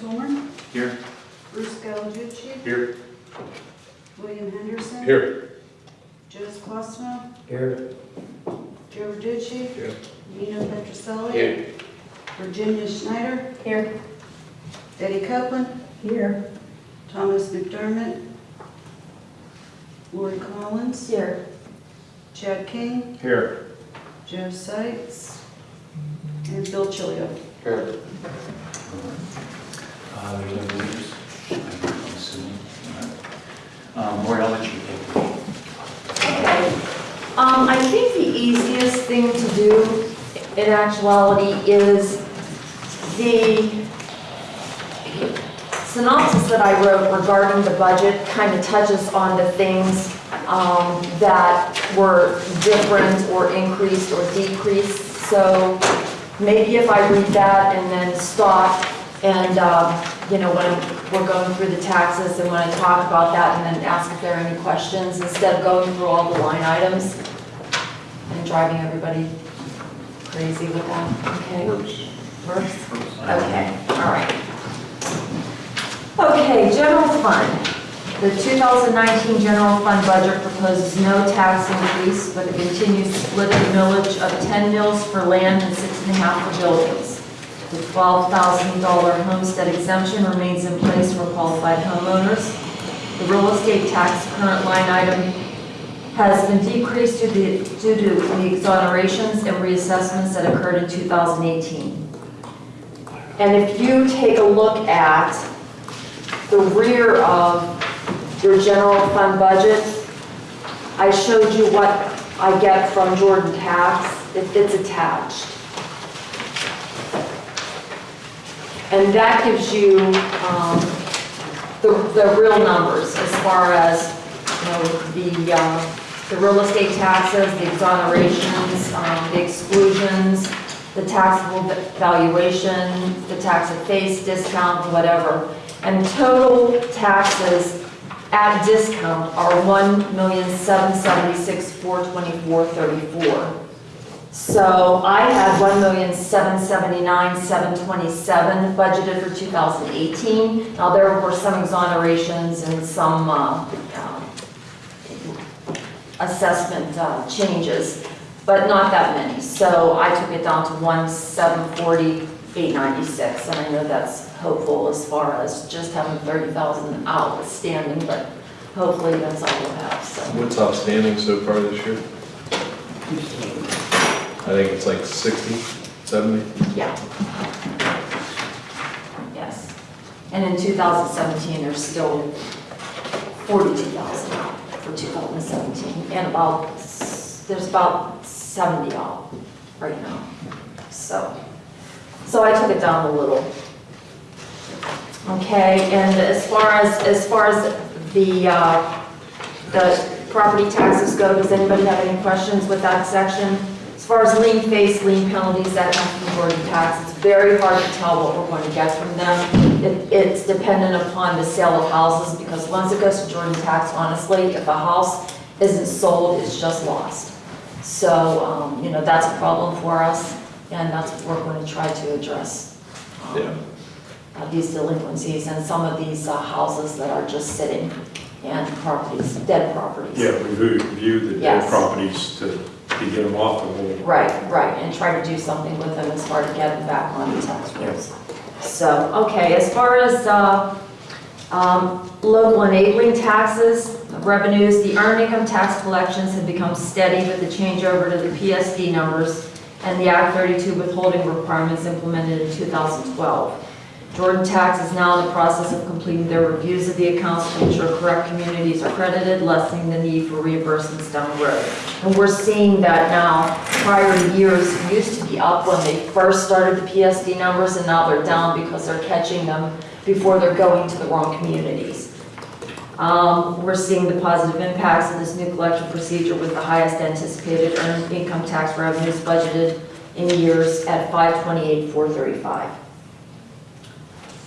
Tolmer, Here. Bruce Gallarducci, Here. William Henderson. Here. Joseph Cosmo, Here. Joe Verducci, Here. Nino Petroselli. Here. Virginia Schneider, Here. Eddie Copeland, Here. Thomas McDermott, Lori Collins, Here. Chad King, Here. Joe Sykes, and Bill Chilio. Here. Uh, there's no leaders, I'm assuming. Um. Okay. Um, I think the easiest thing to do in actuality is the synopsis that I wrote regarding the budget kind of touches on the things um, that were different or increased or decreased. So maybe if I read that and then stop and, um, you know, when we're going through the taxes and when I talk about that and then ask if there are any questions, instead of going through all the line items and driving everybody crazy with that, okay? Works? Okay, all right. Okay, general fund. The 2019 general fund budget proposes no tax increase, but a continued split of millage of 10 mills for land and six and a half for buildings. The $12,000 homestead exemption remains in place for qualified homeowners. The real estate tax current line item has been decreased due to due to the exonerations and reassessments that occurred in 2018. And if you take a look at the rear of your general fund budget, I showed you what I get from Jordan Tax. It- It's attached. And that gives you um, the, the real numbers as far as you know, the, uh, the real estate taxes, the exonerations, um, the exclusions, the taxable valuation, the tax at face, discount, whatever. And total taxes at discount are 1,776,424.34. So I had one million seven seventy-nine seven twenty-seven budgeted for two thousand eighteen. Now, there were some exonerations and some, uh, uh, assessment uh, changes, but not that many. So I took it down to one seven forty eight ninety-six, and I know that's hopeful as far as just having thirty thousand outstanding, but hopefully that's all we'll have, so. What's outstanding so far this year? I think it's like 60, 70. Yeah. Yes. And in 2017, there's still 42,000 out for 2017, and about, there's about 70 out right now. So, so I took it down a little. Okay, and as far as, as far as the, uh, the property taxes go, does anybody have any questions with that section? As far as lien face, lien penalties, that comes from Jordan Tax. It's very hard to tell what we're going to get from them. It- It's dependent upon the sale of houses, because once it goes to Jordan Tax, honestly, if a house isn't sold, it's just lost. So, um, you know, that's a problem for us, and that's what we're going to try to address. um, Yeah. uh, These delinquencies and some of these uh, houses that are just sitting and properties, dead properties. Yeah, review, review the dead properties to, to get them off the roll. Right, right, and try to do something with them as far to get them back on the tax rolls. So, okay, as far as uh, um, local enabling taxes, revenues, the earned income tax collections have become steady with the changeover to the PSD numbers and the Act 32 withholding requirements implemented in 2012. Jordan Tax is now in the process of completing their reviews of the accounts to ensure correct communities are credited, lessening the need for reimbursements down the road. And we're seeing that now. Prior years used to be up when they first started the PSD numbers, and now they're down because they're catching them before they're going to the wrong communities. Um, We're seeing the positive impacts of this new collection procedure with the highest anticipated earned income tax revenues budgeted in years at 528,435.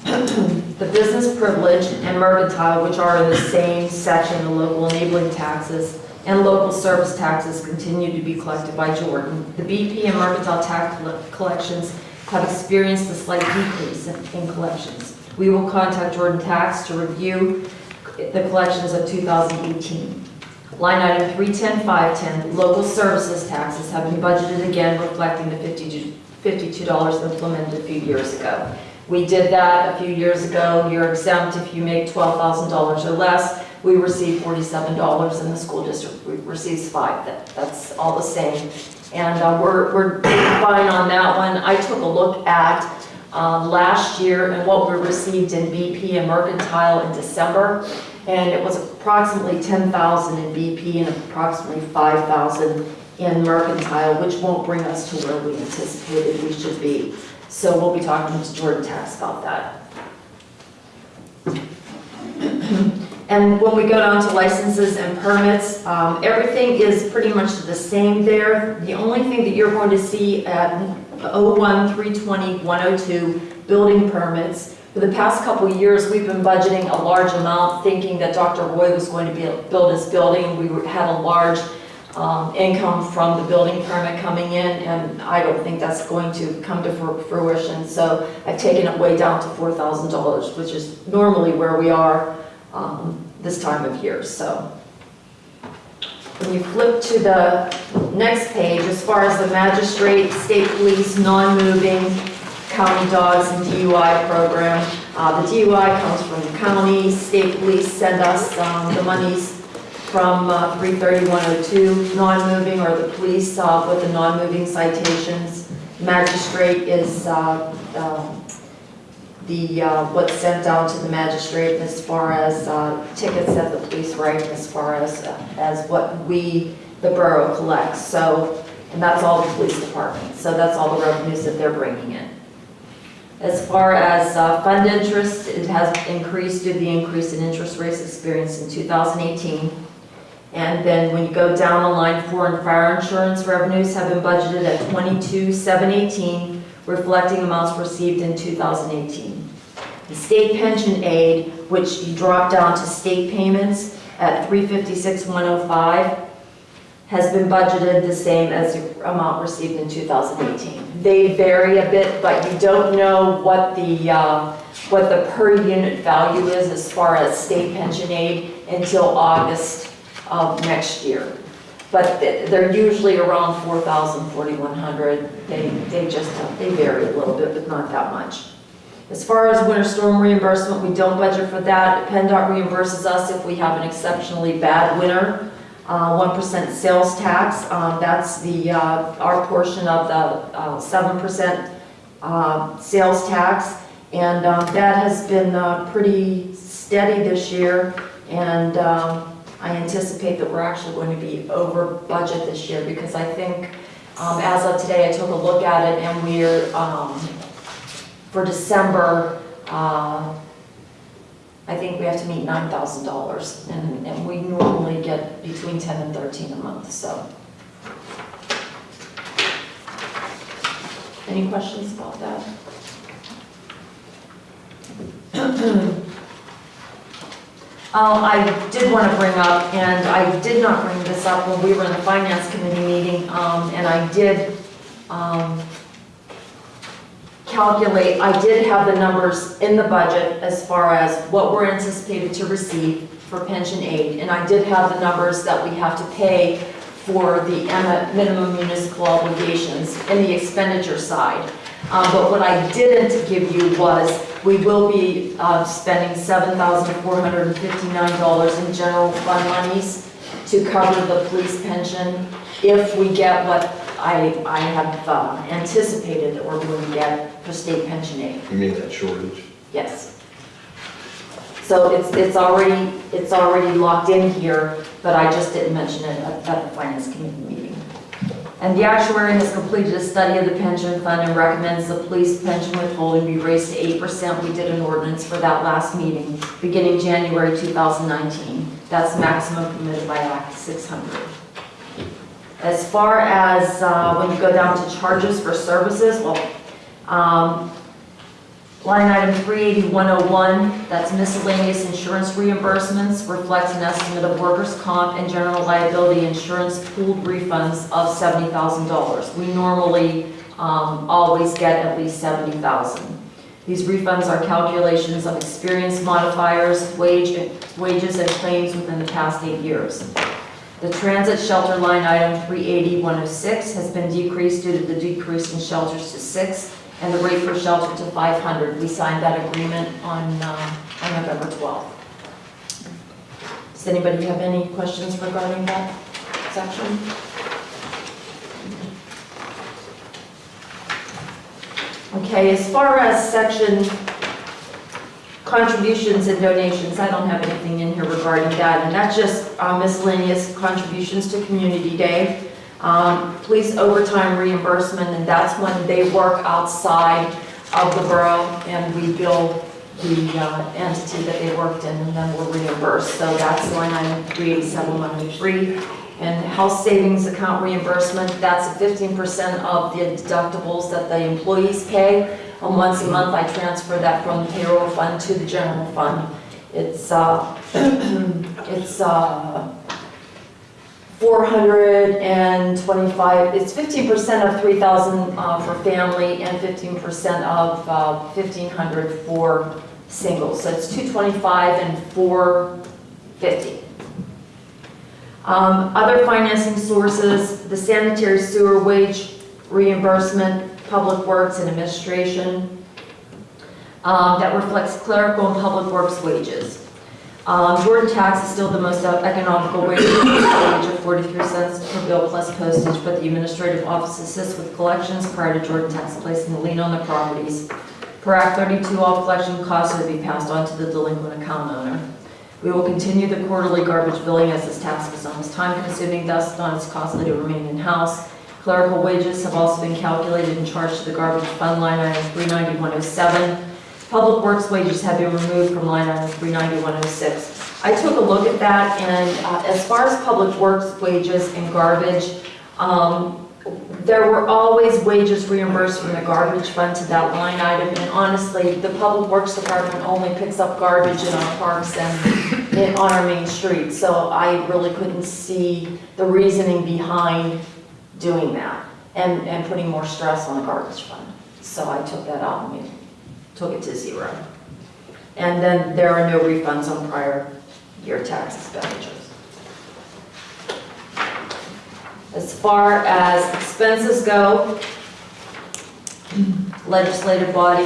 The business privilege and mercantile, which are in the same section, the local enabling taxes and local service taxes continue to be collected by Jordan. The BP and mercantile tax collections have experienced a slight decrease in collections. we will contact Jordan Tax to review the collections of 2018. Line item 310510, local services taxes have been budgeted again, reflecting the 52 $52 implemented a few years ago. We did that a few years ago. You're exempt if you make $12,000 or less. We receive $47 and the school district re- receives five. That- That's all the same. And uh, we're, we're fine on that one. I took a look at um, last year and what we received in BP and Mercantile in December. And it was approximately 10,000 in BP and approximately 5,000 in Mercantile, which won't bring us to where we anticipated we should be. So we'll be talking to Jordan Tax about that. And when we go down to licenses and permits, um, everything is pretty much the same there. The only thing that you're going to see at 01, 320, 102, building permits, for the past couple years, we've been budgeting a large amount, thinking that Dr. Roy was going to be, build his building. We had a large um, income from the building permit coming in, and I don't think that's going to come to fruition. So I've taken it way down to $4,000, which is normally where we are um, this time of year, so. When you flip to the next page, as far as the magistrate, state police, non-moving, county dogs and DUI program, uh, the DUI comes from the county, state police send us um, the monies from uh, 33102, non-moving, or the police uh, with the non-moving citations. Magistrate is uh, um, the, uh, what's sent down to the magistrate as far as uh, tickets that the police write, as far as, as what we, the borough collects. So, and that's all the police department, so that's all the revenues that they're bringing in. As far as uh, fund interest, it has increased due to the increase in interest rates experienced in 2018. And then when you go down the line, foreign fire insurance revenues have been budgeted at 22,718, reflecting amounts received in 2018. The state pension aid, which you drop down to state payments at 356,105, has been budgeted the same as the amount received in 2018. They vary a bit, but you don't know what the, uh, what the per unit value is as far as state pension aid until August next year. But they're usually around 4,000, 4,100. They, they just, they vary a little bit, but not that much. As far as winter storm reimbursement, we don't budget for that. PennDOT reimburses us if we have an exceptionally bad winter. Uh, 1% sales tax, um, that's the, uh, our portion of the uh, 7% uh, sales tax. And um, that has been uh, pretty steady this year. And um, I anticipate that we're actually going to be over budget this year because I think, um, as of today, I took a look at it and we're, um, for December, uh, I think we have to meet nine thousand dollars, and, and we normally get between ten and thirteen a month, so. Any questions about that? Oh, I did want to bring up, and I did not bring this up when we were in the finance committee meeting, um, and I did, um, calculate, I did have the numbers in the budget as far as what we're anticipated to receive for pension aid, and I did have the numbers that we have to pay for the minimum municipal obligations in the expenditure side. Um, But what I didn't give you was, we will be uh, spending $7,459 in general fund monies to cover the police pension if we get what I, I have uh, anticipated that we're going to get for state pension aid. You mean that shortage? Yes. So it's, it's already, it's already locked in here, but I just didn't mention it at at the finance committee meeting. And the actuary has completed a study of the pension fund and recommends the police pension withholding be raised to eight percent. We did an ordinance for that last meeting, beginning January 2019. That's maximum permitted by Act 600. As far as uh, when you go down to charges for services, well, um, Line item 380-101, that's miscellaneous insurance reimbursements, reflects an estimate of workers' comp and general liability insurance pooled refunds of $70,000. We normally um, always get at least 70,000. These refunds are calculations of experience modifiers, wage, wages, and claims within the past eight years. The transit shelter line item 380-106 has been decreased due to the decrease in shelters to six and the rate for shelter to 500. We signed that agreement on, um, on November 12th. Does anybody have any questions regarding that section? Okay, as far as section contributions and donations, I don't have anything in here regarding that, and that's just uh, miscellaneous contributions to Community Day. Um, Police overtime reimbursement, and that's when they work outside of the borough, and we bill the uh, entity that they worked in, and then we're reimbursed. So that's line item 387, And health savings account reimbursement, that's 15% of the deductibles that the employees pay. And once a month, I transfer that from the payroll fund to the general fund. It's, uh, it's, uh, 425, it's 15% of 3,000 uh, for family and 15% of uh, 1,500 for singles. So it's 225 and 450. Um, Other financing sources, the sanitary sewer wage reimbursement, public works and administration. Um, That reflects clerical and public works wages. Um, Jordan tax is still the most economical wage, wage of 43 cents per bill plus postage, but the administrative office assists with collections prior to Jordan tax placing the lien on the properties. Per Act 32, all collection costs to be passed on to the delinquent account owner. We will continue the quarterly garbage billing as this task is almost time consuming, thus not as costly to remain in-house. Clerical wages have also been calculated and charged to the garbage fund line item 39107. Public works wages have been removed from line item 39106. I took a look at that, and uh, as far as public works wages and garbage, um, there were always wages reimbursed from the garbage fund to that line item, and honestly, the public works department only picks up garbage in our parks and in, on our main street, so I really couldn't see the reasoning behind doing that and, and putting more stress on the garbage fund. So I took that out took it to zero. And then there are no refunds on prior year tax expenditures. As far as expenses go, legislative body,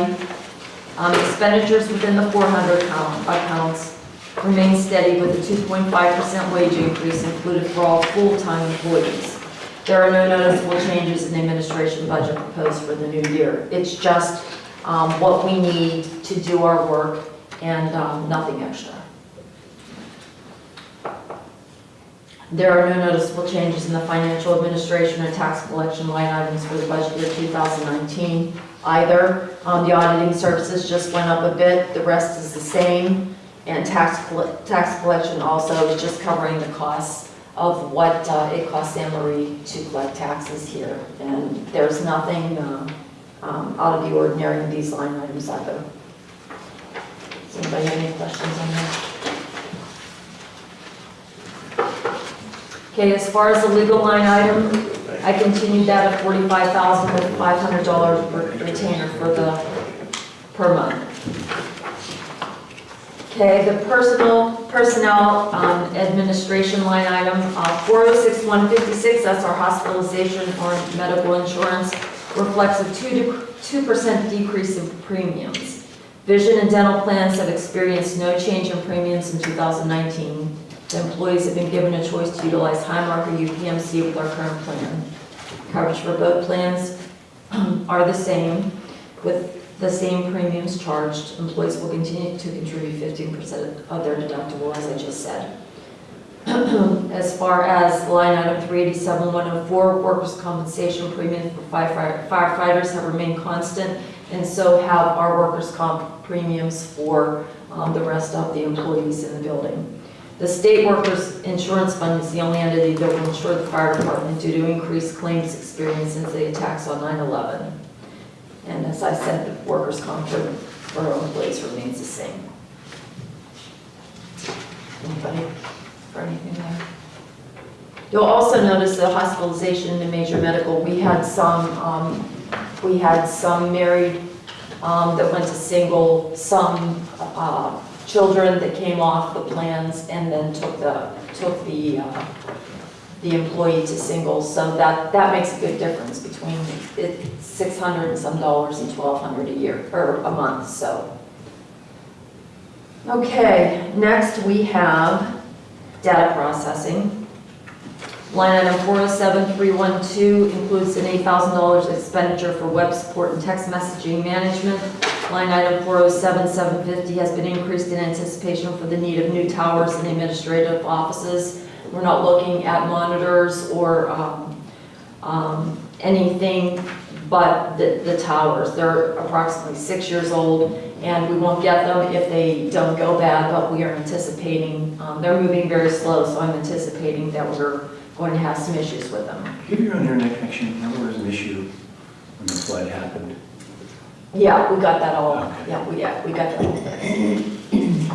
um, expenditures within the 400 count- accounts remain steady with a 2.5% wage increase included for all full-time employees. There are no noticeable changes in the administration budget proposed for the new year. It's just um, what we need to do our work and um, nothing extra. There are no noticeable changes in the financial administration or tax collection line items for the budget year 2019 either. Um, The auditing services just went up a bit, the rest is the same. And tax, tax collection also is just covering the costs of what uh, it costs Anne Marie to collect taxes here. And there's nothing uh, um, out of the ordinary in these line items either. Does anybody have any questions on that? Okay, as far as the legal line item, I continued that at forty-five thousand with five hundred dollars retainer for the, per month. Okay, the personal, personnel um, administration line item, uh, four oh six one fifty-six, that's our hospitalization or medical insurance, reflects a two, two percent decrease in premiums. Vision and dental plans have experienced no change in premiums in two thousand nineteen. The employees have been given a choice to utilize Highmark or UPMC with our current plan. Coverage for both plans um, are the same, with the same premiums charged. Employees will continue to contribute 15% of their deductible, as I just said. As far as line item 387-104, workers' compensation premiums for firefighter- firefighters have remained constant, and so have our workers' comp premiums for um, the rest of the employees in the building. The state workers' insurance fund is the only entity that will insure the fire department due to increased claims experience since the attacks on 9/11. And as I said, the workers' comp for for our employees remains the same. Anybody anything there? You'll also notice the hospitalization and major medical, we had some, um, we had some married um, that went to single, some uh, children that came off the plans and then took the, took the, uh, the employee to single. So that, that makes a big difference between it, 600 and some dollars and 1,200 a year, or a month, so. Okay, next we have data processing. Line item 407312 includes an $8,000 expenditure for web support and text messaging management. Line item 407750 has been increased in anticipation for the need of new towers and administrative offices. We're not looking at monitors or um, um, anything but the the towers. They're approximately six years old, and we won't get them if they don't go bad, but we are anticipating, um, they're moving very slow, so I'm anticipating that we're going to have some issues with them. Give your own internet connection, there was an issue when the flood happened? Yeah, we got that all, Okay. yeah, we, yeah, we got that all.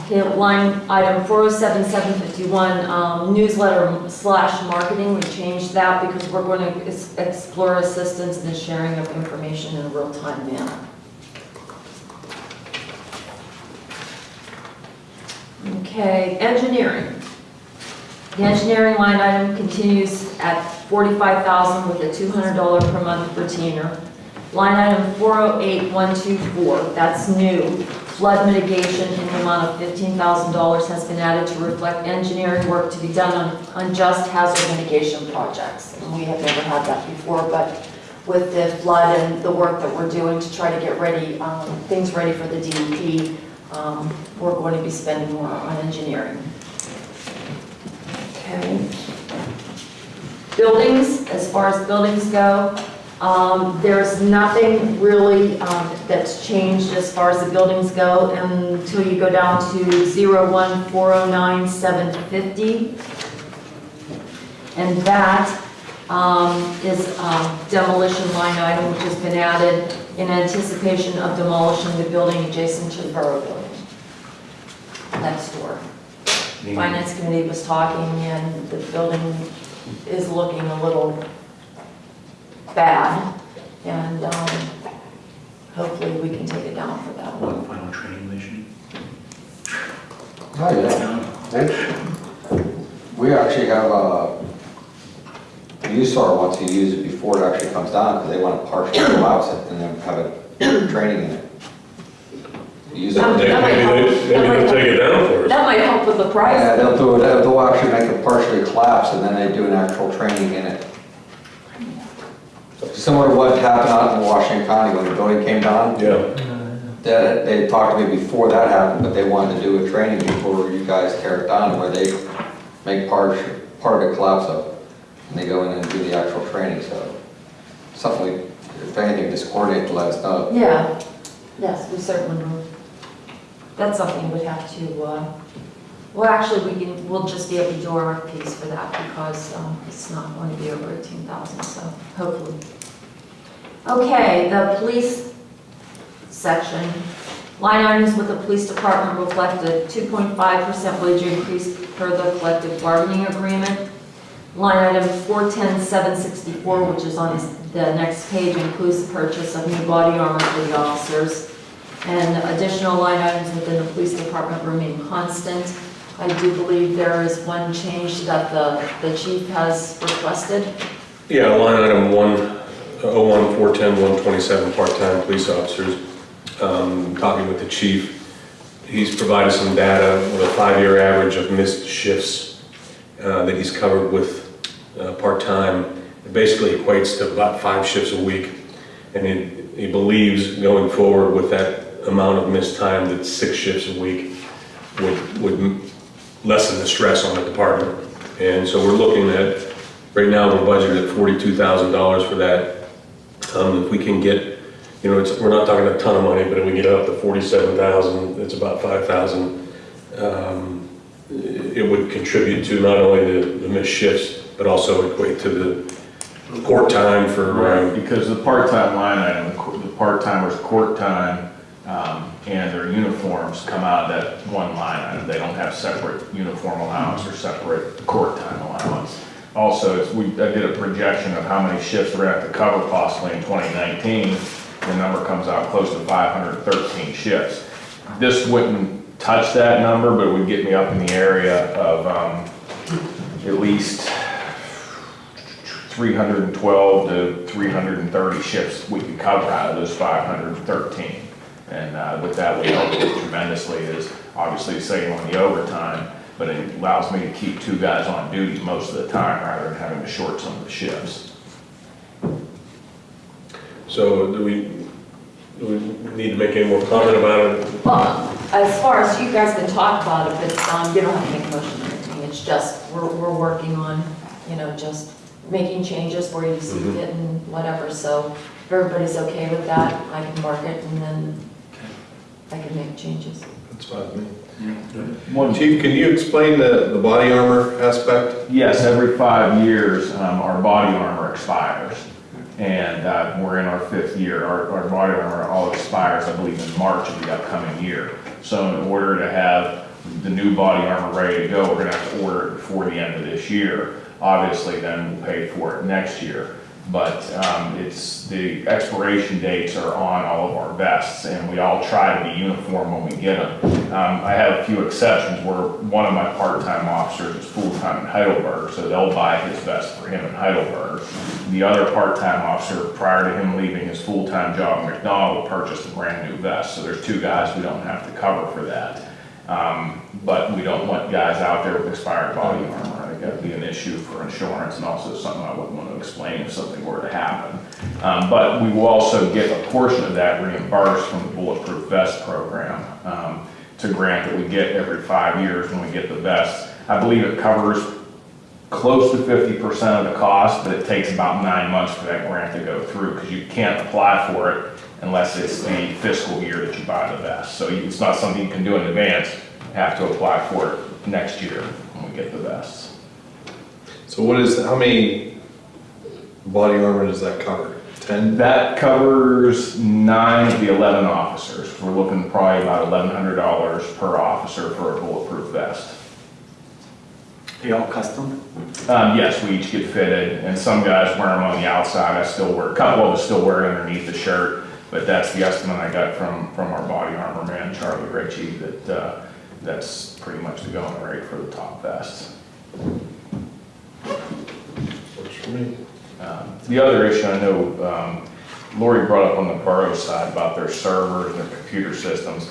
Okay, line item 407751, um, newsletter slash marketing, we changed that because we're going to ex- explore assistance in the sharing of information in a real-time manner. Okay, engineering. The engineering line item continues at 45000 with a $200 per month retainer. Line item 408124, that's new. Flood mitigation in the amount of $15,000 has been added to reflect engineering work to be done on unjust hazard mitigation projects. And we have never had that before, but with the flood and the work that we're doing to try to get ready, um, things ready for the DEP, um, we're going to be spending more on engineering. Okay. Buildings, as far as buildings go, um, there's nothing really um, that's changed as far as the buildings go until you go down to 01409,750. And that um, is a demolition line item which has been added in anticipation of demolishing the building adjacent to the Borough Building next door. Finance committee was talking and the building is looking a little bad. And um, hopefully we can take it down for that one. One final training mission. Oh, yeah. They- We actually have a, you saw it once you use it before it actually comes down, because they want to partially collapse it and then have a training in it. Use it. Maybe That might help. they, maybe they'll take it down for us. That might help with the Yeah, price. they'll do it, they'll they'll actually make it partially collapse and then they do an actual training in it. Similar to what happened out in Washington County when the building came down. Yeah, That, they talked to me before that happened, but they wanted to do a training before you guys tear it down, where they make part, part of it collapse up. And they go in and do the actual training, so something, we- if anything, just coordinate to let us know. Yeah, yes, we certainly will. That's something we'd have to, uh, well, actually, we can, we'll just be able to do RFPs for that because um, it's not going to be over 18,000, so hopefully. Okay, the police section. Line items with the police department reflect a 2.5% wage increase per the collective bargaining agreement. Line item 410764, which is on the next page, includes the purchase of new body armor for the officers. And additional line items within the police department remain constant. I do believe there is one change that the, the chief has requested. yeah, line item one, oh one, four ten, one twenty-seven, part-time police officers. Um, talking with the chief, he's provided some data with a five-year average of missed shifts, uh, that he's covered with, uh, part-time. It basically equates to about five shifts a week. And he, he believes going forward with that amount of missed time, that six shifts a week would, would lessen the stress on the department. And so we're looking at, right now, we're budgeted at forty-two thousand dollars for that. Um, if we can get, you know, it's, we're not talking a ton of money, but if we get up to forty-seven thousand, it's about five thousand. Um, it would contribute to not only the, the missed shifts, but also equate to the court time for, Right, um, because the part-time line item, the the part-timers' court time, um, and their uniforms come out of that one line item. They don't have separate uniform allowance or separate court time allowance. Also, we, I did a projection of how many shifts we're gonna have to cover possibly in twenty nineteen, the number comes out close to 513 shifts. This wouldn't touch that number, but it would get me up in the area of um, at least 312 to 330 shifts we could cover out of those 513. And uh, with that, would help tremendously is obviously saving on the overtime, but it allows me to keep two guys on duty most of the time rather than having to short some of the shifts. So do we, do we need to make any more comment about it? Well, as far as you guys can talk about it, but, um, you don't have to make a motion or anything, it's just, we're, we're working on, you know, just making changes where you see Mhm. fit and whatever, so if everybody's okay with that, I can mark it and then I can make changes. That's fine with me. One Chief, can you explain the, the body armor aspect? Yes, every five years, um, our body armor expires. And, uh, we're in our fifth year. Our, our body armor all expires, I believe, in March of the upcoming year. So in order to have the new body armor ready to go, we're gonna have to order it before the end of this year. Obviously, then we'll pay for it next year. But, um, it's, the expiration dates are on all of our vests and we all try to be uniform when we get them. Um, I have a few exceptions where one of my part-time officers is full-time in Heidelberg, so they'll buy his vest for him in Heidelberg. The other part-time officer, prior to him leaving his full-time job in McDonald, purchased a brand-new vest. So there's two guys we don't have to cover for that. Um, But we don't want guys out there with expired body armor. Think that'd be an issue for insurance and also something I wouldn't want to explain if something were to happen. Um, But we will also get a portion of that reimbursed from the Bulletproof Vest Program. Um, grant that we get every five years when we get the vests. I believe it covers close to fifty percent of the cost, but it takes about nine months for that grant to go through, because you can't apply for it unless it's the fiscal year that you buy the vest. So it's not something you can do in advance, you have to apply for it next year when we get the vests. So what is, how many body armor does that cover? Ten? That covers nine of the eleven officers. We're looking probably about eleven hundred dollars per officer for a bulletproof vest. They all custom? Um, yes, we each get fitted, and some guys wear them on the outside, I still wear, a couple of us still wear it underneath the shirt, but that's the estimate I got from, from our body armor man, Charlie Ritchie, that, uh, that's pretty much the going rate for the top vests. Um, The other issue I know, um, Lori brought up on the borough side about their servers and their computer systems.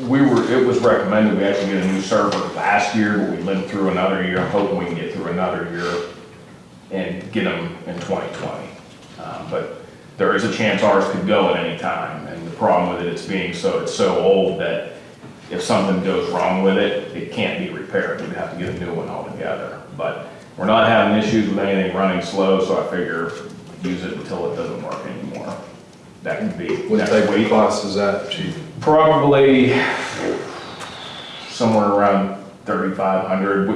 We were, it was recommended we actually get a new server last year, but we lived through another year. I'm hoping we can get through another year and get them in 2020. Um, But there is a chance ours could go at any time, and the problem with it, it's being so, it's so old that if something goes wrong with it, it can't be repaired, we'd have to get a new one altogether. But we're not having issues with anything running slow, so I figure use it until it doesn't work anymore. That could be What next type of week. cost is that, chief? Probably somewhere around thirty-five hundred.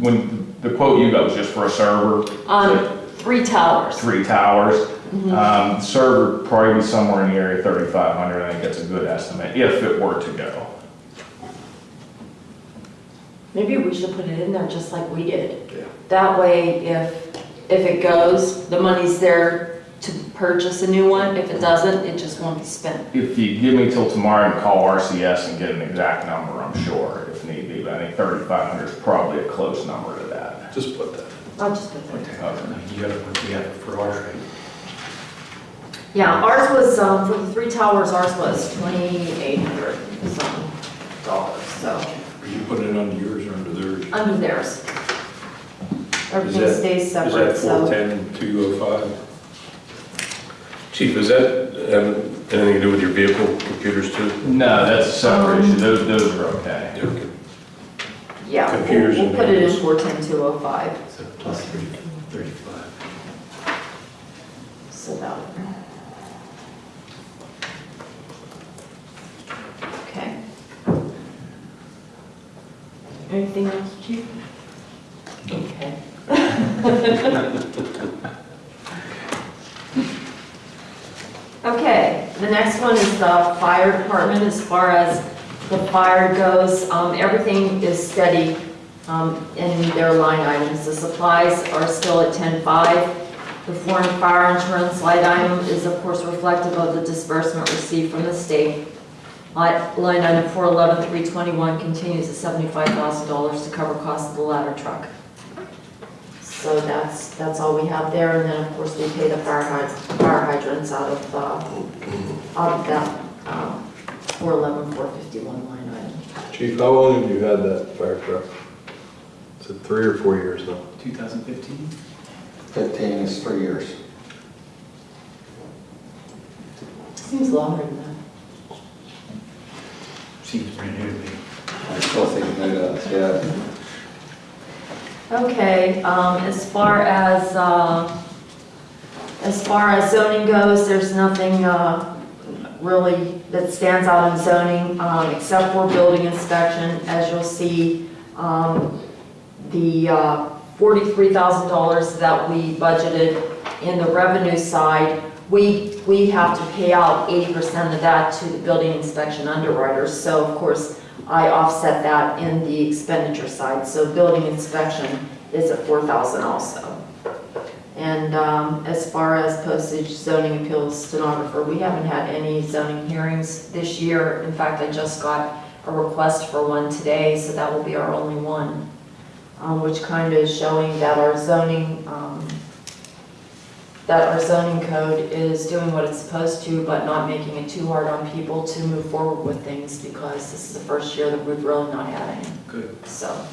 When, the quote you got was just for a server, Um, three towers. three towers. Um, server probably be somewhere in the area thirty-five hundred, I think that's a good estimate, if it were to go. Maybe we should put it in there just like we did. Yeah. That way, if, if it goes, the money's there to purchase a new one. If it doesn't, it just won't be spent. If you give me till tomorrow and call RCS and get an exact number, I'm sure, if need be, but I think thirty-five hundred is probably a close number to that. Just put that. I'll just put that. Okay. You gotta put together for ours, right? Yeah, ours was, um, for the three towers, ours was twenty-eight hundred some dollars, so, Are you putting it under yours or under theirs? under theirs. Everything that- stays Is that four so. ten, two oh five? Chief, is that have anything to do with your vehicle computers too? No, that's a separate Um, issue, those, those are okay. Okay. Yeah, we'll, Computers we'll and put it in handles. four ten two oh five, So plus thirty, thirty-five. so that. Okay. Anything else, chief? Okay. Okay, the next one is the fire department, as far as the fire goes, um, everything is steady, um, in their line items. The supplies are still at ten-five, The foreign fire insurance line item is of course reflective of the disbursement received from the state. Line line item 411321 continues at $75,000 to cover costs of the ladder truck. So that's, that's all we have there, and then of course we pay the fire hyd- fire hydrants out of, uh, out of that, um, 411, 451 line item. Chief, how long have you had that fire truck? Is it three or four years now? 2015? Fifteen is three years. Seems longer than that. Seems brand new to me. I still think it does, yeah. Okay, um, as far as, uh, as far as zoning goes, there's nothing, uh, really that stands out in zoning, um, except for building inspection. As you'll see, um, the, uh, forty-three thousand dollars that we budgeted in the revenue side, we, we have to pay out eighty percent of that to the building inspection underwriters. So of course, I offset that in the expenditure side, so building inspection is at four thousand also. And um, as far as postage zoning appeals stenographer, we haven't had any zoning hearings this year. In fact, I just got a request for one today, so that will be our only one, um, which kind of is showing that our zoning, um, that our zoning code is doing what it's supposed to, but not making it too hard on people to move forward with things, because this is the first year that we've really not had any, Good. so.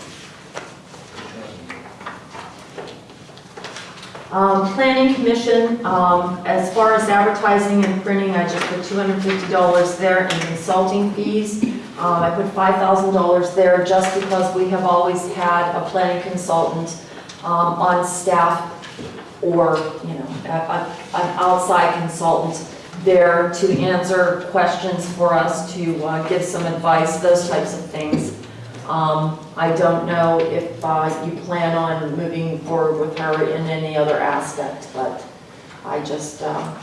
Um, Planning Commission, um, as far as advertising and printing, I just put $250 there in consulting fees. Um, I put $5,000 there just because we have always had a planning consultant um, on staff or, you know, a- a- an outside consultant there to answer questions for us, to uh, give some advice, those types of things. Um, I don't know if uh, you plan on moving forward with her in any other aspect, but I just, uh,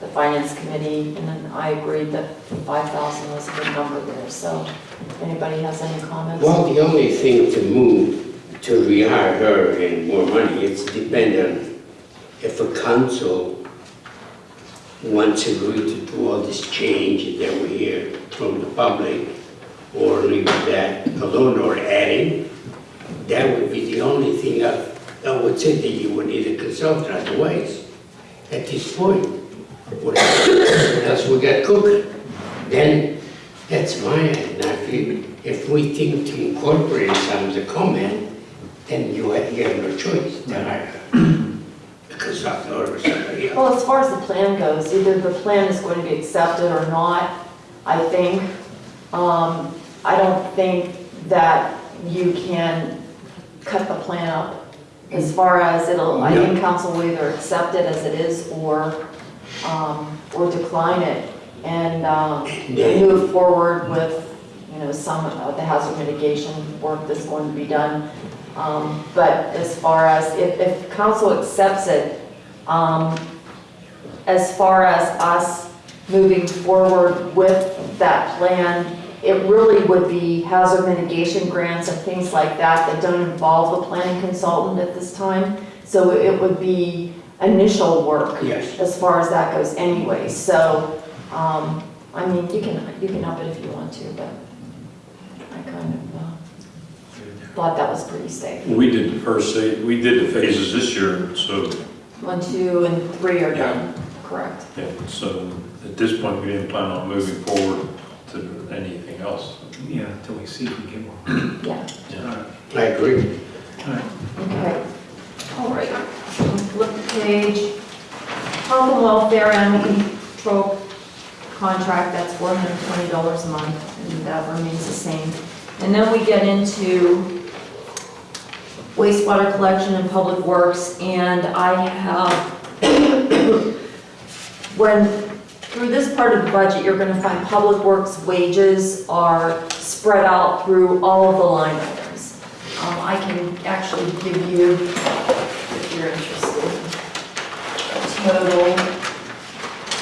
the finance committee, and I agreed that 5,000 was a good number there, so if anybody has any comments? Well, the only thing to move, to rehire her and more money, it's dependent if a council wants to to do all this change that we hear from the public, or leave that alone or adding, that would be the only thing I, I would say that you would need a consultant, otherwise, at this point, what else we got cooking? Then, that's my, and I feel, if we think to incorporate some of the comment, then you have, you have no choice, then I, a consultant or somebody else. Well, as far as the plan goes, either the plan is going to be accepted or not, I think. Um, I don't think that you can cut the plan up as far as it'll, I think council will either accept it as it is or, um, or decline it and, um, move forward with, you know, some of the hazard mitigation work that's going to be done. Um, But as far as, if, if council accepts it, um, as far as us moving forward with that plan, it really would be hazard mitigation grants and things like that that don't involve a planning consultant at this time. So it would be initial work Yes. as far as that goes anyway. So, um, I mean, you can, you can up it if you want to, but I kind of thought that was pretty safe. We did the first, sa- we did the phases this year, so, One, two, and three are done, correct. yeah, so at this point, we didn't plan on moving forward to anything else. Yeah, until we see if we get more. Yeah. Yeah. I agree. All right. Okay, all right. Flip the page. Health and welfare animal control contract, that's four hundred and twenty dollars a month, and that remains the same. And then we get into wastewater collection and public works, and I have, when, through this part of the budget, you're gonna find public works wages are spread out through all of the line items. Um, I can actually give you, if you're interested, total,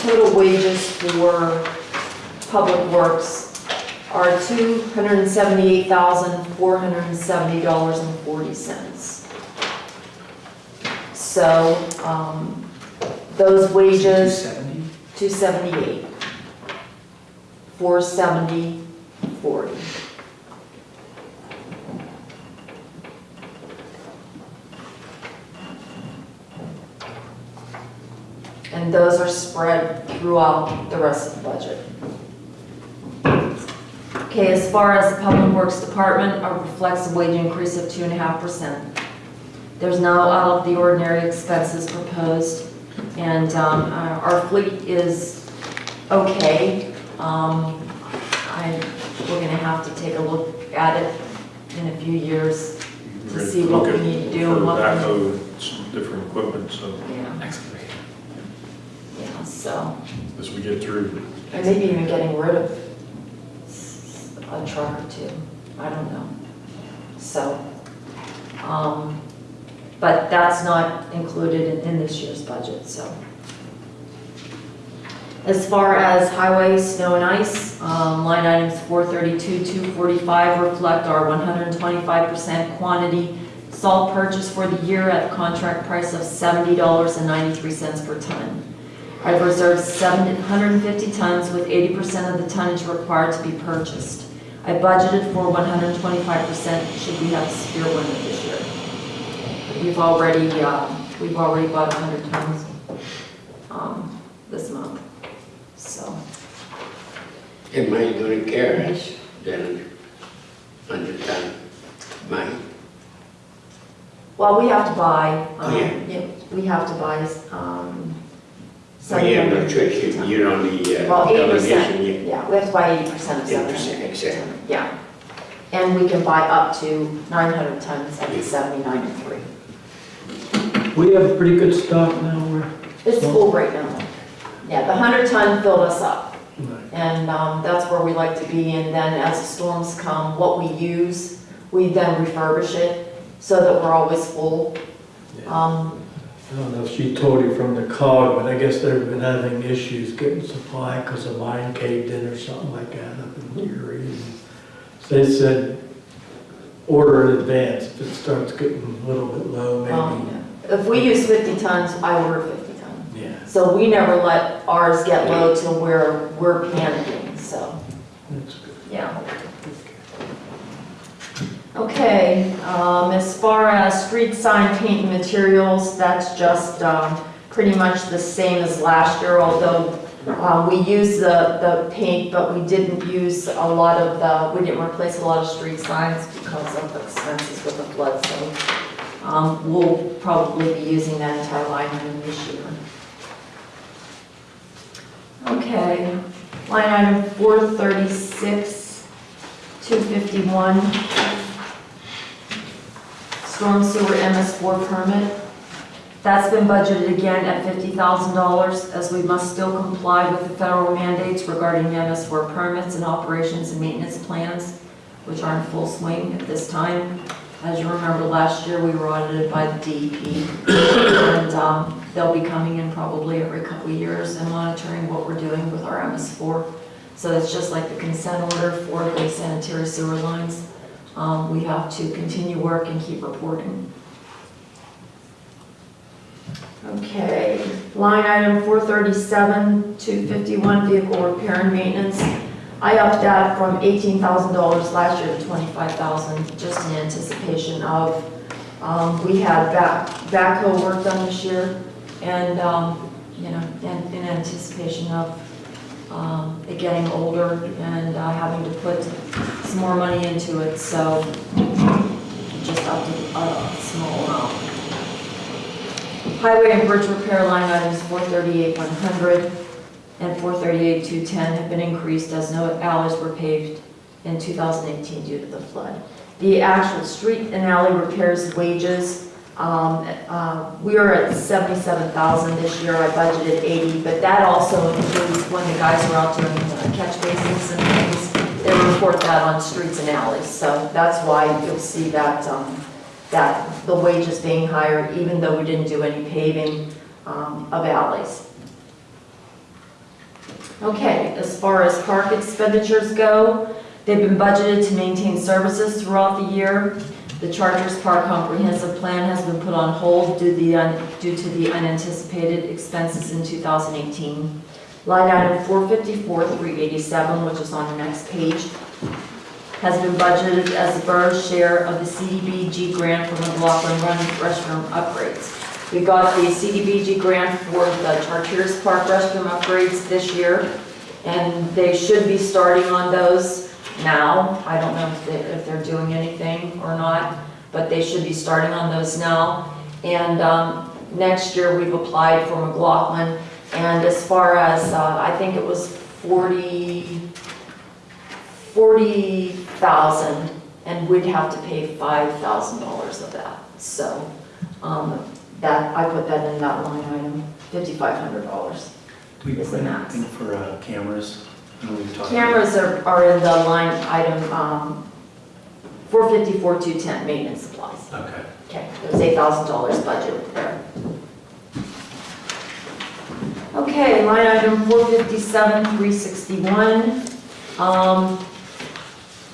total wages for public works are two hundred and seventy-eight thousand, four hundred and seventy dollars and forty cents. So, um, those wages, 278. 470, 40. And those are spread throughout the rest of the budget. Okay, as far as the Public Works Department, uh, reflects a wage increase of 2.5%. There's no out of the ordinary expenses proposed, and um, our our fleet is okay. Um, I, we're gonna have to take a look at it in a few years to see what we need to do and what we- Backhoe, some different equipment, so Yeah, yeah, so, as we get through. and maybe even getting rid of s- a truck or two, I don't know. So, um, but that's not included in, in this year's budget, so. As far as highway, snow and ice, um, line items 432, 245 reflect our 125% quantity salt purchase for the year at a contract price of $70.93 per ton. I've reserved 750 tons with 80% of the tonnage required to be purchased. I budgeted for 125% should we have a severe winter this year. We've already, uh, we've already bought 100 tons um, this month, so. Am I gonna carry us then under time? Mine? Well, we have to buy, um, Oh, yeah. yeah, we have to buy um, Oh, yeah, no choice. You- you're on the Well, uh, eighty percent, yeah. yeah, we have to buy eighty percent of 80%, seven hundred. exactly. Yeah, and we can buy up to nine hundred tons at seventy-nine and three. We have pretty good stock now, we're, It's full right now. Yeah, the hundred ton filled us up, right. and, um, that's where we like to be, and then as the storms come, what we use, we then refurbish it, so that we're always full. Um, I don't know if she told you from the cog, but I guess they've been having issues getting supply because the mine caved in or something like that up in Erie. So they said, order in advance, if it starts getting a little bit low, maybe. um, maybe, If we use fifty tons, I order fifty tons. yeah. So we never let ours get low to where we're panicking, so, That's good. yeah. Okay, um, as far as street sign paint and materials, that's just, um, pretty much the same as last year, although, uh, we used the, the paint, but we didn't use a lot of the, we didn't replace a lot of street signs because of the expenses with the flood, so, um, we'll probably be using that entire line item this year. Okay, line item four thirty-six, two fifty-one. Storm sewer MS four permit. That's been budgeted again at fifty thousand dollars, as we must still comply with the federal mandates regarding MS four permits and operations and maintenance plans, which are in full swing at this time. As you remember, last year, we were audited by the DEP, and um, they'll be coming in probably every couple of years and monitoring what we're doing with our MS4. So it's just like the consent order for the sanitary sewer lines. Um, We have to continue work and keep reporting. Okay, line item 437, 251, vehicle repair and maintenance. I upped that from $18,000 last year to 25,000, just in anticipation of, um, we had back, backhoe work done this year, and, um, you know, in, in anticipation of, um, it getting older and uh, having to put some more money into it, so just upped it a small amount. Highway and bridge repair line items 438, 100 and 438, 210 have been increased as no alleys were paved in 2018 due to the flood. The actual street and alley repairs wages, um, uh, we are at 77,000 this year, I budgeted 80, but that also includes when the guys are out doing catch basins and things, they report that on streets and alleys, so that's why you'll see that, um, that the wages being higher, even though we didn't do any paving um, of alleys. Okay, as far as park expenditures go, they've been budgeted to maintain services throughout the year. The Chartiers Park Comprehensive Plan has been put on hold due the, due to the unanticipated expenses in 2018. Line item 454, 387, which is on the next page, has been budgeted as the borough's share of the CDBG grant for McLaughlin Run restroom upgrades. We got the CDBG grant for the Chartiers Park restroom upgrades this year, and they should be starting on those now. I don't know if they, if they're doing anything or not, but they should be starting on those now. And, um, next year, we've applied for McLaughlin, and as far as, uh, I think it was forty, forty thousand, and we'd have to pay five thousand dollars of that. So, um, that, I put that in that line item, fifty-five hundred dollars. We Is put the max. for uh, cameras? I know we've talked Cameras are, are in the line item, um, four fifty-four, two ten, maintenance supplies. Okay. Okay, there's eight thousand dollars budget there. Okay, line item four fifty-seven, three sixty-one. Um,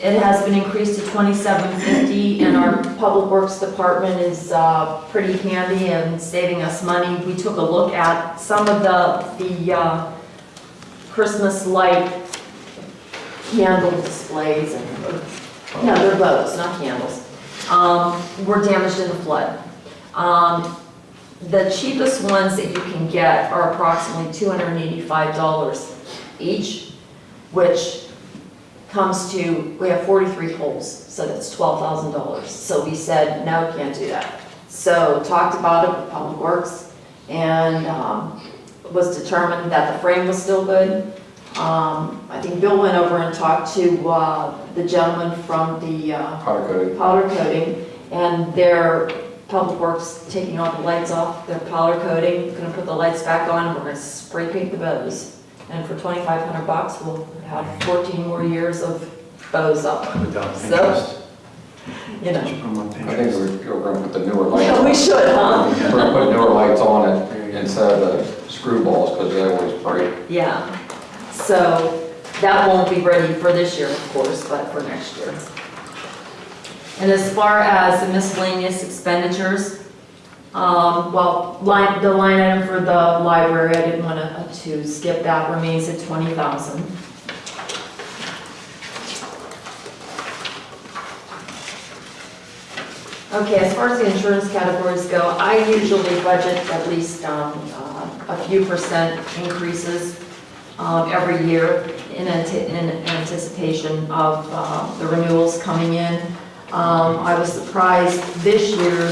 it has been increased to twenty-seven fifty, and our public works department is, uh, pretty handy and saving us money. We took a look at some of the, the, uh, Christmas light candle displays and, no, they're bows, not candles um, were damaged in the flood. Um, The cheapest ones that you can get are approximately $285 each, which comes to, we have 43 poles, so that's $12,000. So we said, no, we can't do that. So talked about it with Public Works, and um, was determined that the frame was still good. Um, I think Bill went over and talked to uh, the gentleman from the uh, Powder coating. powder coating, and their public works taking all the lights off, their powder coating, gonna put the lights back on, and we're gonna spray paint the bows. And for twenty-five hundred bucks, we'll have fourteen more years of bows up, Without So- you know. Put I think we're, we're gonna put the newer lights Yeah, on. we should, huh? We're gonna put newer lights on it instead of the screw balls, because they always break. Yeah, so that won't be ready for this year, of course, but for next year. And as far as the miscellaneous expenditures, um, well, the line item for the library, I didn't want to, to skip that, remains at twenty thousand. Okay, as far as the insurance categories go, I usually budget at least, um, uh, a few percent increases, um, every year in in anticipation of, uh, the renewals coming in. Um, I was surprised this year,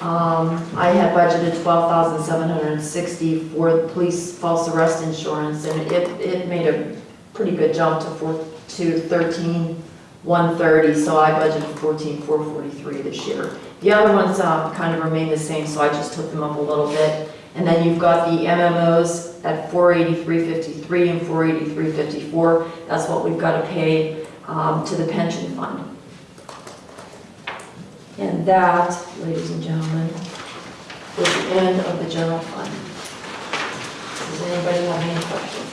um, I had budgeted twelve thousand seven hundred and sixty for the police false arrest insurance, and it, it made a pretty good jump to four, to thirteen one thirty, so I budgeted fourteen four forty-three this year. The other ones, uh, kind of remain the same, so I just took them up a little bit. And then you've got the MMOs at four eighty-three fifty-three and four eighty-three fifty-four. That's what we've got to pay, um, to the pension fund. And that, ladies and gentlemen, is the end of the general fund. Does anybody have any questions?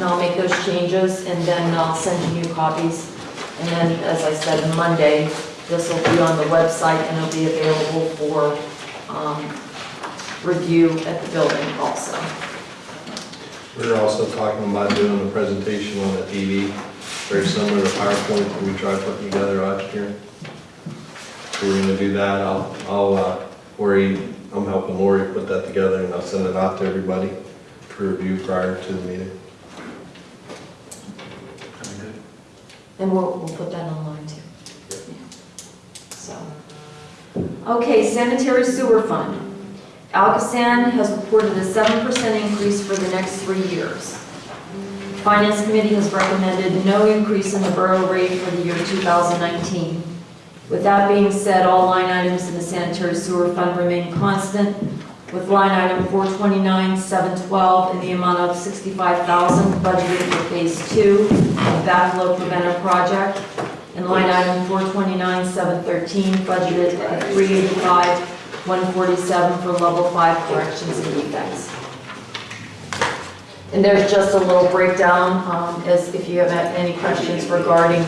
And I'll make those changes, and then I'll send you new copies. And then, as I said, Monday, this will be on the website, and it'll be available for um, review at the building also. We're also talking about doing a presentation on the TV, very similar to PowerPoint that we tried putting together last year. So We're gonna do that, I'll, I'll, uh, Lori, I'm helping Lori put that together and I'll send it out to everybody for review prior to the meeting. Very good. And we'll, we'll put that online too. Yeah. So, okay, sanitary sewer fund. ALCOSAN has reported a seven percent increase for the next three years. Finance Committee has recommended no increase in the borough rate for the year 2019. With that being said, all line items in the sanitary sewer fund remain constant, with line item 429, 712 in the amount of 65000 budgeted for phase two of backflow preventer project, and line item 429, 713 budgeted at 385, 147 for level five corrections and defects. And there's just a little breakdown, um, as if you have any questions regarding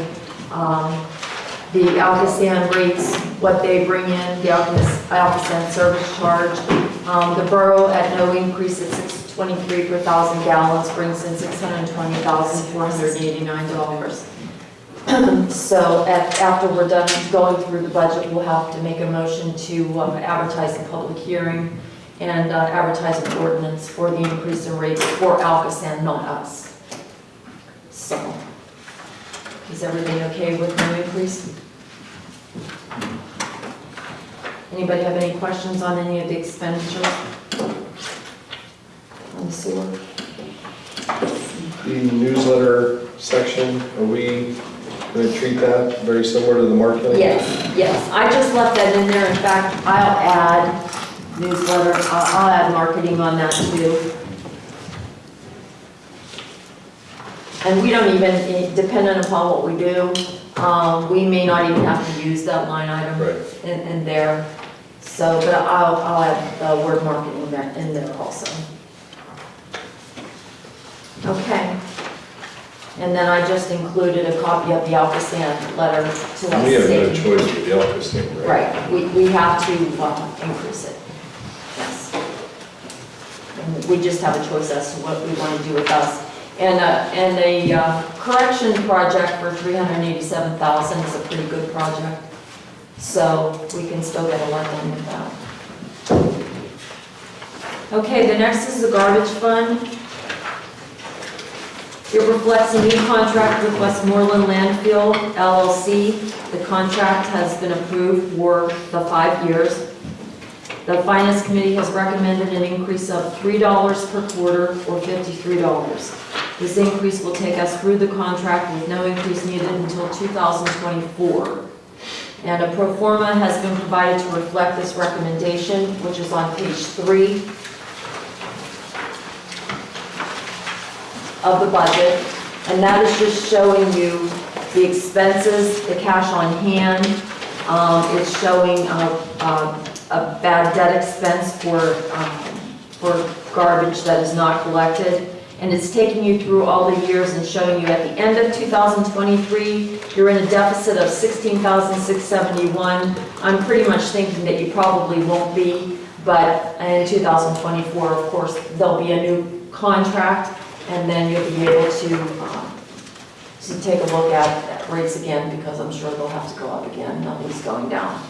um, the ALCOSAN rates, what they bring in, the ALCOSAN service charge. Um, The borough at no increase at 623 per thousand gallons brings in $620,489. So at- after we're done going through the budget, we'll have to make a motion to uh, advertise a public hearing and uh, advertise an ordinance for the increase in rates for ALCOSAN, not us. So, is everything okay with no increase? Anybody have any questions on any of the expenditures? On the sewer? The newsletter section, are we going to treat that very similar to the marketing? Yes, yes, I just left that in there, in fact, I'll add newsletter, I'll I'll add marketing on that too. And we don't even, eh, dependent upon what we do, um, we may not even have to use that line item Right. in, in there. So, but I'll, I'll add the word marketing there, in there also. Okay. And then I just included a copy of the ALCOSAN letter to us. We have no stating- choice with the Elks thing, right? Right, we, we have to uh, increase it, yes. And we just have a choice as to what we want to do with us. And, uh, and a uh, correction project for 387,000 is a pretty good project, so we can still get a lot done with that. Okay, the next is the garbage fund. It reflects a new contract with Westmoreland Landfill LLC. The contract has been approved for the five years. The Finance Committee has recommended an increase of $3 per quarter or $53. This increase will take us through the contract with no increase needed until 2024. And a pro forma has been provided to reflect this recommendation, which is on page three of the budget, and that is just showing you the expenses, the cash on hand. Um, It's showing uh, uh, a bad debt expense for, um, for garbage that is not collected. And it's taking you through all the years and showing you at the end of 2023, you're in a deficit of 16,671. I'm pretty much thinking that you probably won't be, but in 2024, of course, there'll be a new contract, and then you'll be able to, um, to take a look at at rates again, because I'm sure they'll have to go up again, nothing's going down.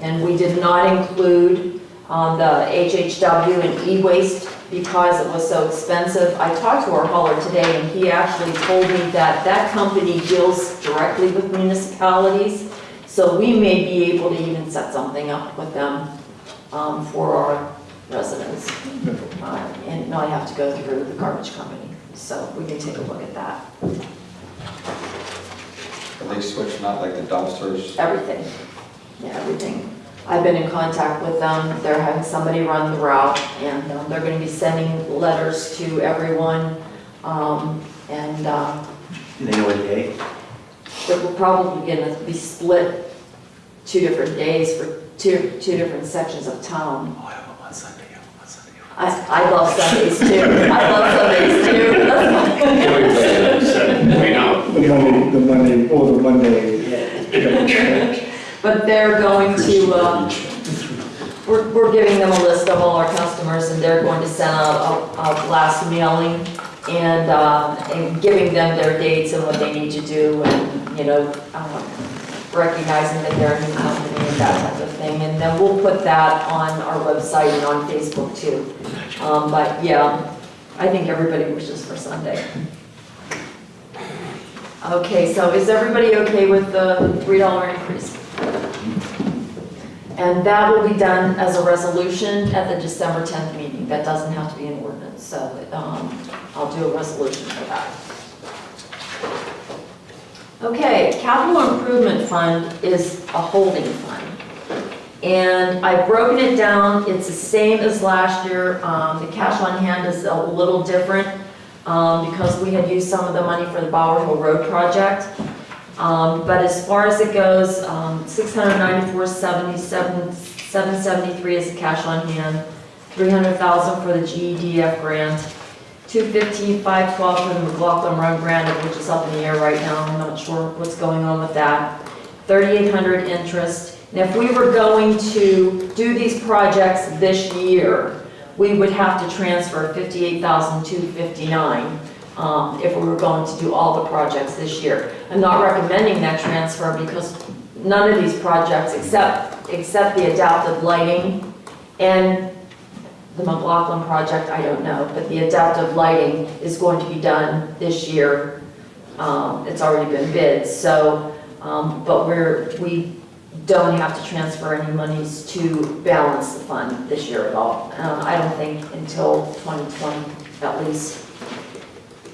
And we did not include um, the HHW and e-waste because it was so expensive. I talked to our hauler today, and he actually told me that that company deals directly with municipalities, so we may be able to even set something up with them um, for our residents. Uh, And not have to go through the garbage company, so we can take a look at that, Are they switching out like the dumpsters? everything, yeah, everything. I've been in contact with them, they're having somebody run the route, and um, they're gonna be sending letters to everyone, um, and uh, Do they know what day? it will probably gonna be split two different days for two, two different sections of town. Oh, I have them on Sunday, I have them on Sunday. I, I love Sundays too, I love Sundays too, That's fine. Wait, no. The Monday, the Monday, or the Monday. But they're going to, uh, we're, we're giving them a list of all our customers, and they're going to send out a, a blast mailing, and, uh, and giving them their dates and what they need to do, and, you know, um, recognizing that they're a new company and that type of thing, and then we'll put that on our website and on Facebook too. Um, but, yeah, I think everybody wishes for Sunday. Okay, so is everybody okay with the three dollar increase? And that will be done as a resolution at the December 10th meeting. That doesn't have to be an ordinance, so um, I'll do a resolution for that. Okay, capital improvement fund is a holding fund. And I've broken it down, it's the same as last year. Um, The cash on hand is a little different um, because we had used some of the money for the Bower Hill Road project. Um, But as far as it goes, um, 694,77 773 is the cash on hand, 300,000 for the GEDF grant, 215, 512 for the McLaughlin Run grant, which is up in the air right now, I'm not sure what's going on with that. 3,800 interest, and if we were going to do these projects this year, we would have to transfer 58,259 um, if we were going to do all the projects this year. I'm not recommending that transfer because none of these projects, except, except the adaptive lighting and the McLaughlin project, I don't know, but the adaptive lighting is going to be done this year. Um, It's already been bid, so, um, but we're, we don't have to transfer any monies to balance the fund this year at all. Uh, I don't think until 2020, at least.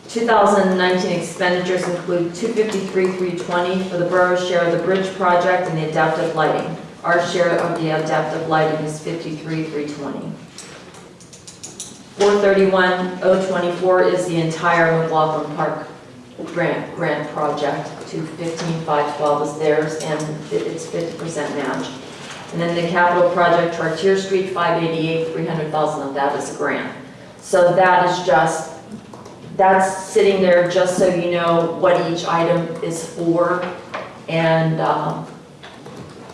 2019 expenditures include 253,320 for the borough's share of the bridge project and the adaptive lighting. Our share of the adaptive lighting is 53,320. 431,024 is the entire McLaughlin Park grant, grant project. 215,512 is theirs, and it's 50% match. And then the capital project, Chartier Street, 588, 300,000 of that is a grant. So that is just that's sitting there just so you know what each item is for. And, um,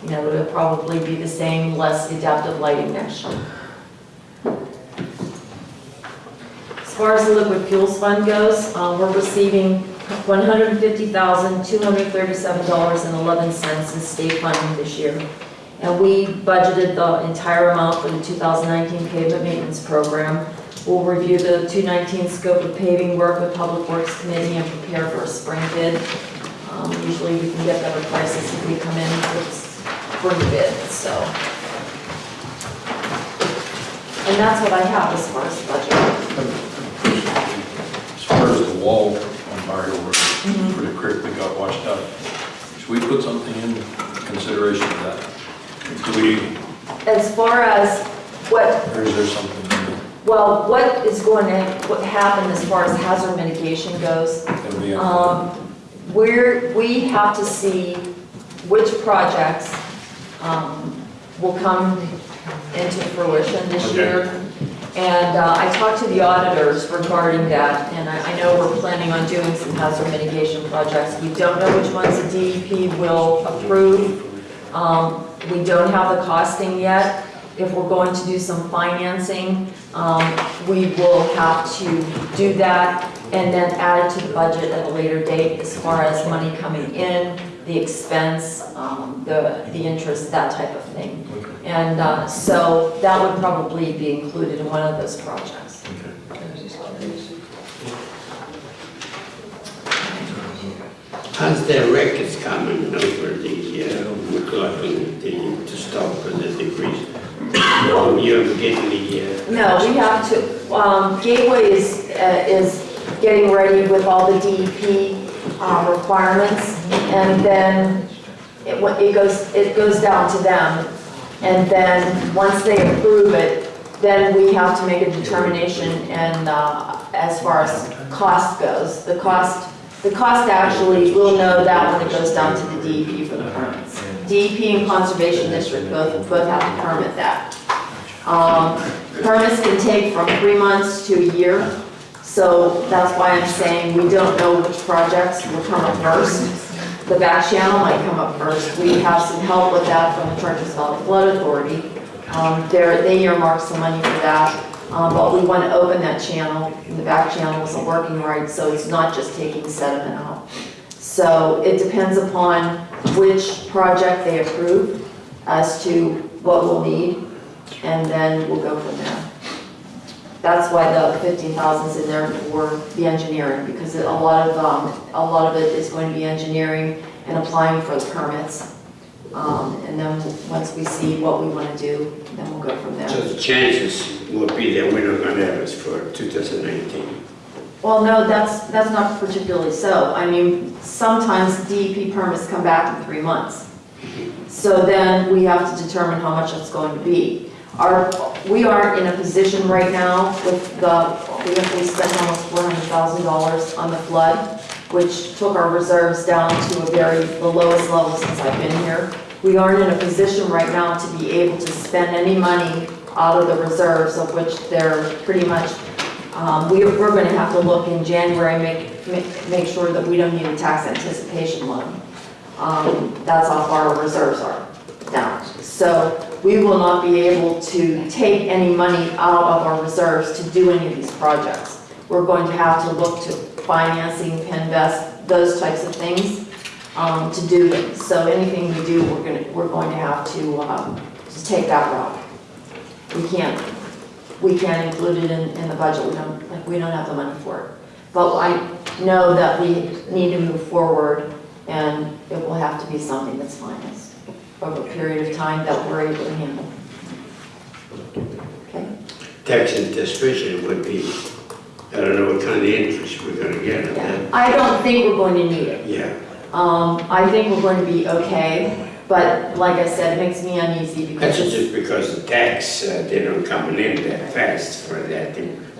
you know, it'll probably be the same, less adaptive lighting next year. As far as the liquid fuels fund goes, uh, we're receiving $150,237.11 in state funding this year. And we budgeted the entire amount for the 2019 pavement maintenance program. We'll review the 219 scope of paving work with Public Works Committee and prepare for a spring bid. Um, Usually we can get better prices if we come in with spring bid, so. And that's what I have as far as the budget. As far as the wall on Bower Hill Road, for the creek that got washed out, should we put something in consideration of that? Do we, As far as what or is there something? Well, what is going to, what happened as far as hazard mitigation goes, we- um, we're, we have to see which projects, um, will come into fruition this Okay. year. And, uh, I talked to the auditors regarding that, and I, I know we're planning on doing some hazard mitigation projects. We don't know which ones the DEP will approve. Um, we don't have the costing yet. If we're going to do some financing, um, we will have to do that and then add it to the budget at a later date as far as money coming in, the expense, um, the, the interest, that type of thing. And uh, so that would probably be included in one of those projects. Has the records coming over the, uh, McLaughlin, the, to stop the decrease? Um, You have getting the, uh, No, we have to, um, Gateway is, uh, is getting ready with all the DEP uh, requirements, and then it it goes, it goes down to them. And then, once they approve it, then we have to make a determination, and uh, as far as cost goes, the cost, the cost actually, we'll know that when it goes down to the DEP for the permits. DEP and Conservation District both, both have to permit that. Um, Permits can take from three months to a year, so that's why I'm saying we don't know which projects will come up first. The back channel might come up first. We have some help with that from the Chartiers Valley Flood Authority. Um, they earmarked some money for that, um, but we want to open that channel, and the back channel isn't working right, so it's not just taking sediment out. So it depends upon which project they approve as to what we'll need, and then we'll go from there. That's why the fifteen thousand is in there for the engineering, because a lot of, um, a lot of it is going to be engineering and applying for the permits. Um, and then, once we see what we want to do, then we'll go from there. so the chances will be that we're not gonna have it for 2019. Well, no, that's, that's not particularly so. I mean, sometimes DEP permits come back in three months. So then we have to determine how much it's going to be. We are in a position right now with the, we have, spent almost four hundred thousand dollars on the flood, which took our reserves down to a very, the lowest level since I've been here. We aren't in a position right now to be able to spend any money out of the reserves, of which they're pretty much Um, we, we're gonna have to look in January, make, make, make sure that we don't need a tax anticipation loan. Um, that's how far our reserves are down. So we will not be able to take any money out of our reserves to do any of these projects. We're going to have to look to financing, PENNVEST, those types of things, um, to do them. So anything we do, we're gonna, we're going to have to, um, to take that route. We can't, we can't include it in, in the budget, we don't, like, we don't have the money for it. But I know that we need to move forward, and it will have to be something that's financed over a period of time that we're able to handle. Okay? Tax anticipation would be, I don't know what kind of interest we're gonna get on Yeah. that. I don't think we're going to need it. Yeah, Um, I think we're going to be okay, but like I said, it makes me uneasy because that's just because the tax, uh, they don't come in that fast for that,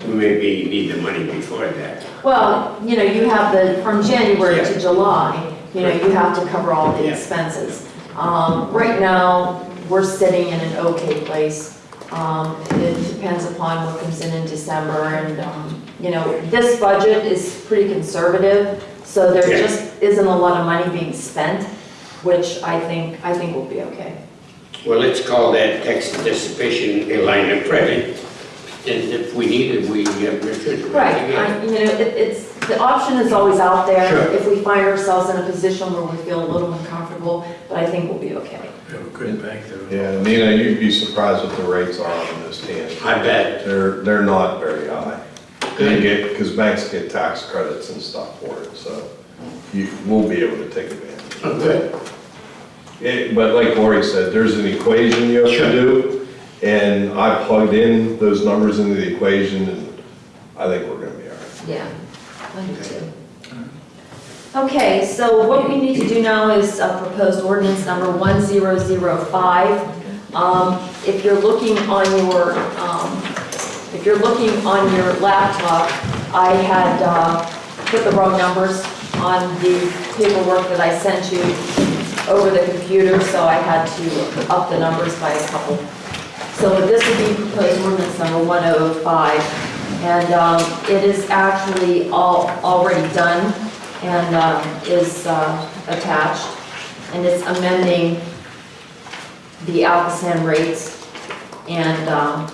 we maybe need the money before that. Well, you know, you have the, from January to July, you know, you have to cover all the Yeah. expenses. Um, right now, we're sitting in an okay place. Um, it depends upon what comes in in December and, um, you know, this budget is pretty conservative, so there Yeah. just isn't a lot of money being spent, which I think, I think will be okay. Well, let's call that tax anticipation a line of credit, and if we need it, we get Richard. Right, I- you know, it, it's, the option is always out there. Sure. If we find ourselves in a position where we feel a little uncomfortable, but I think we'll be okay. We have a good bank there. Yeah, Nina, you'd be surprised what the rates are on those tens. I bet. They're, they're not very high. They Good. get, because banks get tax credits and stuff for it, so you, we'll be able to take advantage. Good. It- But like Lori said, there's an equation you have Sure. to do, and I plugged in those numbers into the equation, and I think we're gonna be all right. Yeah, I do too. Okay, so what we need to do now is uh, proposed ordinance number 1005. Um, If you're looking on your, um, if you're looking on your laptop, I had uh, put the wrong numbers on the paperwork that I sent you over the computer, so I had to up the numbers by a couple. So this would be proposed ordinance number 1005. And um, it is actually all, already done and um, is uh, attached. And it's amending the ALCOSAN rates and um,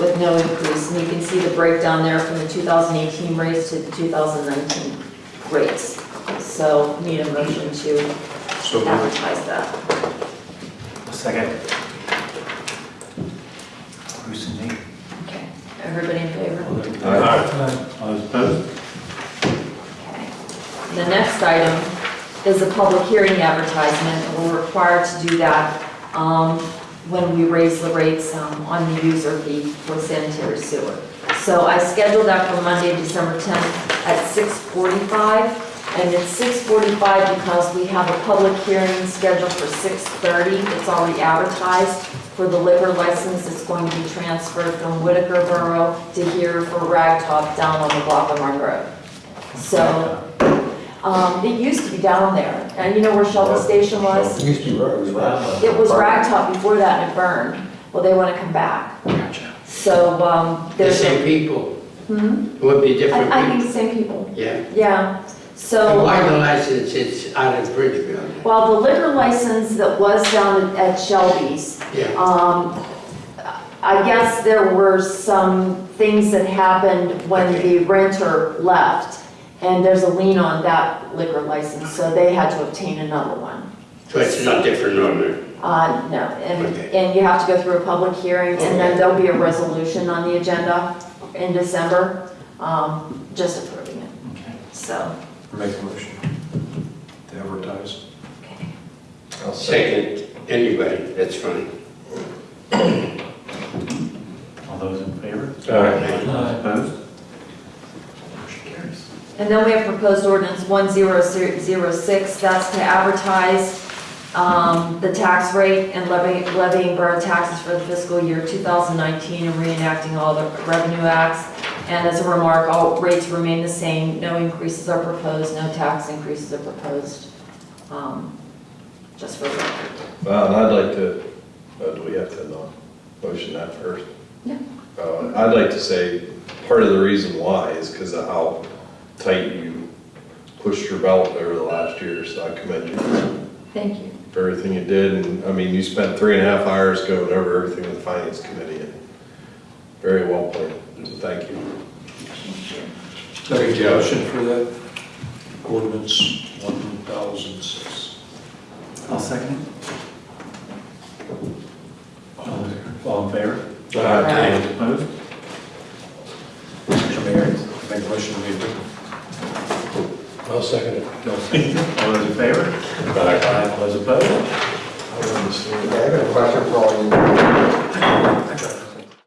with no increase. And you can see the breakdown there from the 2018 rates to the 2019 rates. So need a motion to So moved. advertise that. Second. Bruce and Nate. Okay, everybody in favor? Uh, All those opposed? Okay. The next item is a public hearing advertisement, we're required to do that um, when we raise the rates um, on the user fee for sanitary sewer. So I scheduled that for Monday, December 10th at 6:45, and it's 6:45 because we have a public hearing scheduled for 6:30. It's already advertised for the liquor license. It's going to be transferred from Whitaker Borough to here for Ragtop down on the block of Monroe. So, um, it used to be down there, and you know where Shelby Station was? It used to be, it was right. It was Ragtop before that and it burned. Well, they want to come back. Gotcha. So, um, The there's. same people, Hmm? it would be different I, I think people. the same people, Yeah. yeah. So, why the license, it's out of Bridgeville? while the liquor license that was down at Shelby's, Yeah, um, I guess there were some things that happened when Okay. the renter left. And there's a lien on that liquor license, so they had to obtain another one. so it's not different owner. Uh, no, and, Okay. and you have to go through a public hearing, and then there'll be a resolution on the agenda in December, um, just approving it, Okay. so, Make a motion to advertise. okay. I'll Second, anybody, that's fine. All those in favor? All right. Opposed? Motion carries. And then we have proposed ordinance 1006, that's to advertise um, the tax rate and levy- levying borough taxes for the fiscal year 2019 and reenacting all the revenue acts. And as a remark, all rates remain the same, no increases are proposed, no tax increases are proposed, um, just for the record. Well, and I'd like to, uh, do we have to uh, motion that first? Yeah. Uh, I'd like to say part of the reason why is because of how tight you pushed your belt over the last year, so I commend you Thank you. for everything you did. And, I mean, you spent three and a half hours going over everything with the finance committee, and very well played, Thank you. Thank you. Motion for that ordinance 1006. I'll second it. All in favor? Aye. Opposed? Motion carries. Make a motion to adjourn. I'll second it. No, second. All those in favor? Aye. All those opposed? I understand. I have a question for all of you.